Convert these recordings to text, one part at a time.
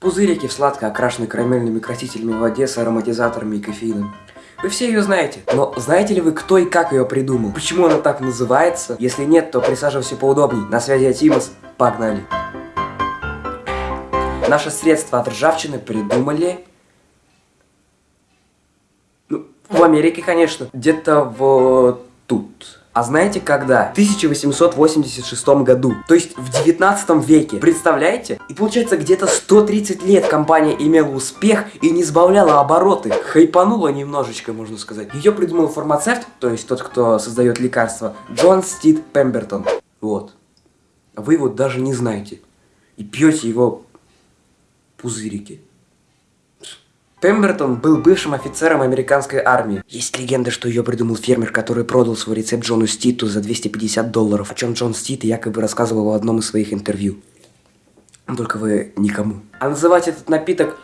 Пузырики в сладко окрашены карамельными красителями в воде с ароматизаторами и кофеином. Вы все ее знаете, но знаете ли вы, кто и как ее придумал? Почему она так называется? Если нет, то присаживайся поудобней. На связи Атимос. Погнали. Наше средство от ржавчины придумали... Ну, в Америке, конечно. Где-то вот тут. А знаете когда? В 1886 году. То есть в 19 веке. Представляете? И получается где-то 130 лет компания имела успех и не сбавляла обороты. Хайпанула немножечко, можно сказать. Ее придумал фармацевт, то есть тот, кто создает лекарства, Джон Стит Пембертон. Вот. А вы его даже не знаете. И пьете его пузырики. Пембертон был бывшим офицером американской армии. Есть легенда, что ее придумал фермер, который продал свой рецепт Джону Ститу за 250 долларов, о чем Джон Стит якобы рассказывал в одном из своих интервью. Только вы никому. А называть этот напиток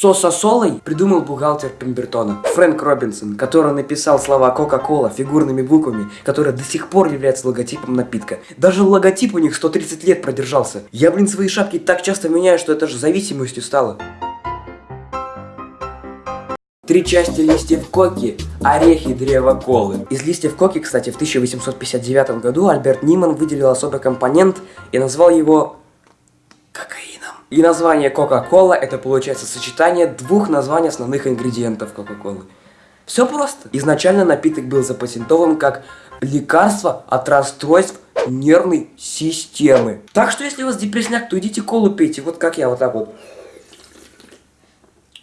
Сососолой придумал бухгалтер Пембертона Фрэнк Робинсон, который написал слова Кока-Кола фигурными буквами, которые до сих пор являются логотипом напитка. Даже логотип у них 130 лет продержался. Я, блин, свои шапки так часто меняю, что это же зависимостью стало. Три части листьев коки, орехи древа колы. Из листьев коки, кстати, в 1859 году Альберт Ниман выделил особый компонент и назвал его и название Кока-Кола это получается сочетание двух названий основных ингредиентов Кока-Колы. Все просто. Изначально напиток был запатентован как лекарство от расстройств нервной системы. Так что если у вас депрессняк, то идите колу пейте, вот как я, вот так вот.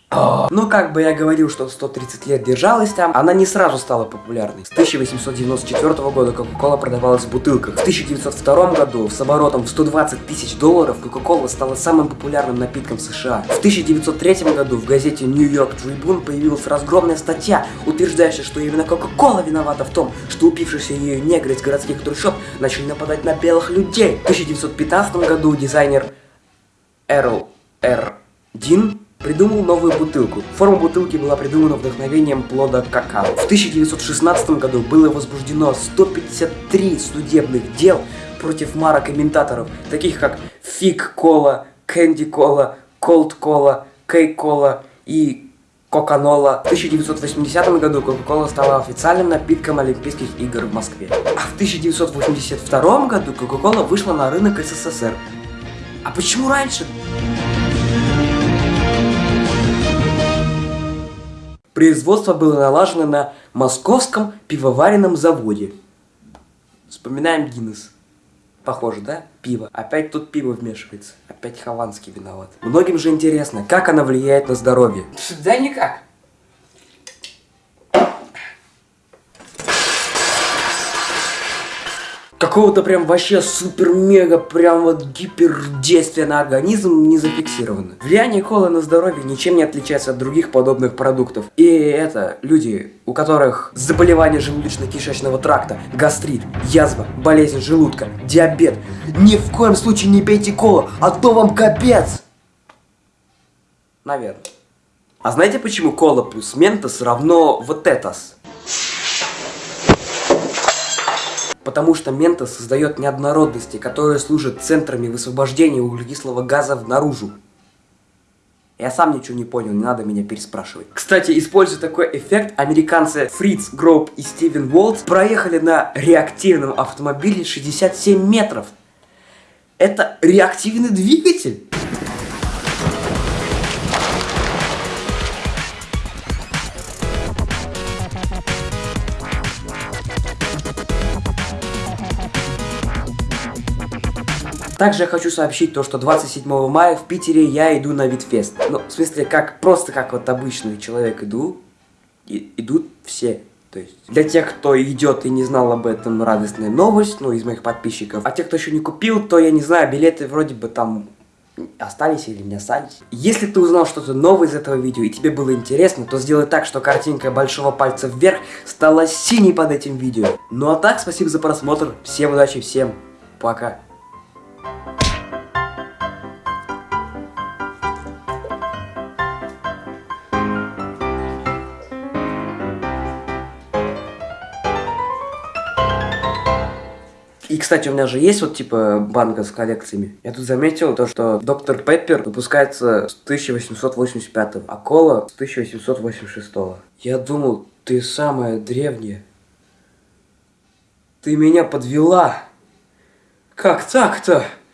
Ну, как бы я говорил, что 130 лет держалась там, она не сразу стала популярной. С 1894 года Кока-Кола продавалась в бутылках. В 1902 году с оборотом в 120 тысяч долларов Кока-Кола стала самым популярным напитком в США. В 1903 году в газете New York Tribune появилась разгромная статья, утверждающая, что именно Кока-Кола виновата в том, что упившиеся ее негры из городских трущоб начали нападать на белых людей. В 1915 году дизайнер Эрл Р. Дин придумал новую бутылку. Форма бутылки была придумана вдохновением плода какао. В 1916 году было возбуждено 153 судебных дел против марок имитаторов, таких как Фиг Кола, Кэнди Кола, Колд Кола, Кей Кола и Кока-Нола. В 1980 году Кока-Кола стала официальным напитком Олимпийских игр в Москве. А в 1982 году Кока-Кола вышла на рынок СССР. А почему раньше? Производство было налажено на московском пивоваренном заводе. Вспоминаем Гиннес. Похоже, да? Пиво. Опять тут пиво вмешивается. Опять Хованский виноват. Многим же интересно, как оно влияет на здоровье. Да никак. Какого-то прям вообще супер-мега прям вот гипердействия на организм не зафиксировано. Влияние колы на здоровье ничем не отличается от других подобных продуктов. И это люди, у которых заболевание желудочно-кишечного тракта, гастрит, язва, болезнь желудка, диабет. Ни в коем случае не пейте колу, а то вам капец! Наверное. А знаете почему кола плюс ментос равно вот этос? Потому что мента создает неоднородности, которые служат центрами высвобождения углекислого газа наружу. Я сам ничего не понял, не надо меня переспрашивать. Кстати, используя такой эффект, американцы Фриц Гроуп и Стивен Уолтс проехали на реактивном автомобиле 67 метров. Это реактивный двигатель? Также я хочу сообщить то, что 27 мая в Питере я иду на Витфест. Ну, в смысле, как просто как вот обычный человек иду, и, идут все. То есть, для тех, кто идет и не знал об этом, радостная новость, ну, из моих подписчиков. А те, кто еще не купил, то я не знаю, билеты вроде бы там остались или не остались. Если ты узнал что-то новое из этого видео и тебе было интересно, то сделай так, что картинка большого пальца вверх стала синей под этим видео. Ну а так, спасибо за просмотр, всем удачи, всем пока. И, кстати, у меня же есть вот, типа, банка с коллекциями. Я тут заметил то, что Доктор Пеппер выпускается с 1885 а кола с 1886 Я думал, ты самая древняя. Ты меня подвела. Как так-то?